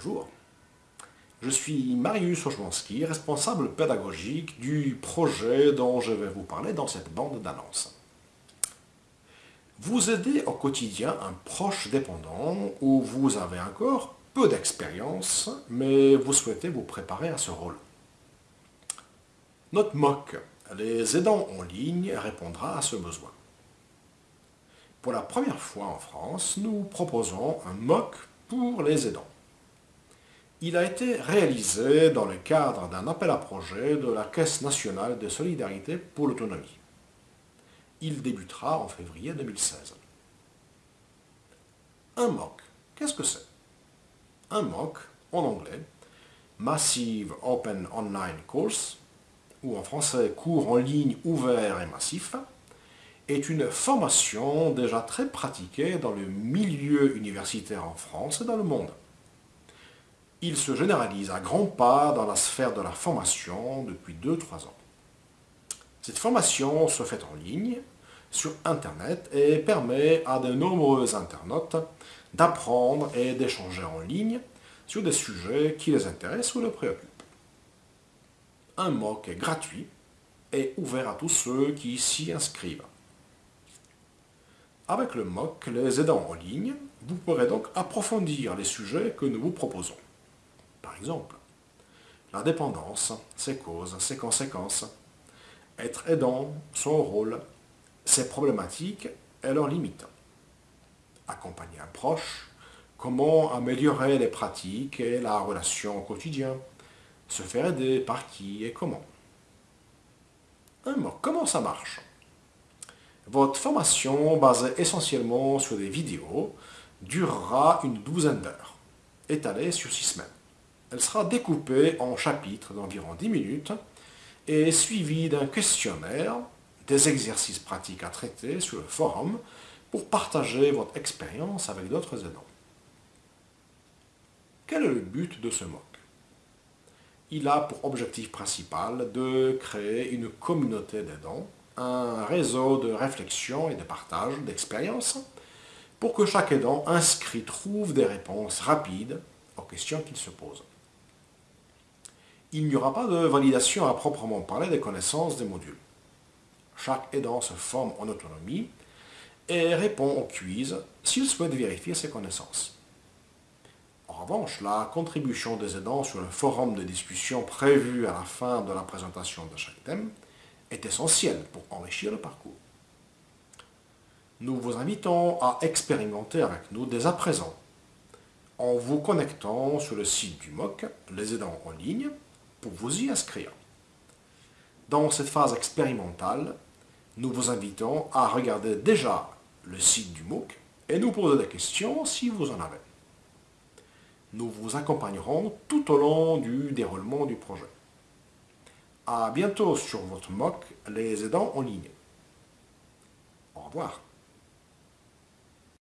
Bonjour. Je suis Marius Oczmanski, responsable pédagogique du projet dont je vais vous parler dans cette bande d'annonces. Vous aidez au quotidien un proche dépendant où vous avez encore peu d'expérience, mais vous souhaitez vous préparer à ce rôle. Notre MOC, les aidants en ligne, répondra à ce besoin. Pour la première fois en France, nous proposons un MOC pour les aidants. Il a été réalisé dans le cadre d'un appel à projet de la Caisse nationale de solidarité pour l'autonomie. Il débutera en février 2016. Un MOOC, qu'est-ce que c'est? Un MOOC, en anglais, Massive Open Online Course, ou en français cours en ligne ouvert et massif, est une formation déjà très pratiquée dans le milieu universitaire en France et dans le monde. Il se généralise à grands pas dans la sphère de la formation depuis 2-3 ans. Cette formation se fait en ligne, sur Internet, et permet à de nombreux internautes d'apprendre et d'échanger en ligne sur des sujets qui les intéressent ou les préoccupent. Un MOOC est gratuit et ouvert à tous ceux qui s'y inscrivent. Avec le MOOC, les aidants en ligne, vous pourrez donc approfondir les sujets que nous vous proposons. Par exemple, la dépendance, ses causes, ses conséquences, être aidant, son rôle, ses problématiques et leurs limites. Accompagner un proche, comment améliorer les pratiques et la relation au quotidien, se faire aider, par qui et comment. Un mot, comment ça marche? Votre formation, basée essentiellement sur des vidéos, durera une douzaine d'heures, étalée sur six semaines. Elle sera découpée en chapitres d'environ 10 minutes et suivie d'un questionnaire, des exercices pratiques à traiter sur le forum pour partager votre expérience avec d'autres aidants. Quel est le but de ce MOOC Il a pour objectif principal de créer une communauté d'aidants, un réseau de réflexion et de partage d'expériences pour que chaque aidant inscrit trouve des réponses rapides aux questions qu'il se pose il n'y aura pas de validation à proprement parler des connaissances des modules. Chaque aidant se forme en autonomie et répond au quiz s'il souhaite vérifier ses connaissances. En revanche, la contribution des aidants sur le forum de discussion prévu à la fin de la présentation de chaque thème est essentielle pour enrichir le parcours. Nous vous invitons à expérimenter avec nous dès à présent en vous connectant sur le site du MOC, les aidants en ligne, pour vous y inscrire. Dans cette phase expérimentale, nous vous invitons à regarder déjà le site du MOOC et nous poser des questions si vous en avez. Nous vous accompagnerons tout au long du déroulement du projet. A bientôt sur votre MOOC, les aidants en ligne. Au revoir.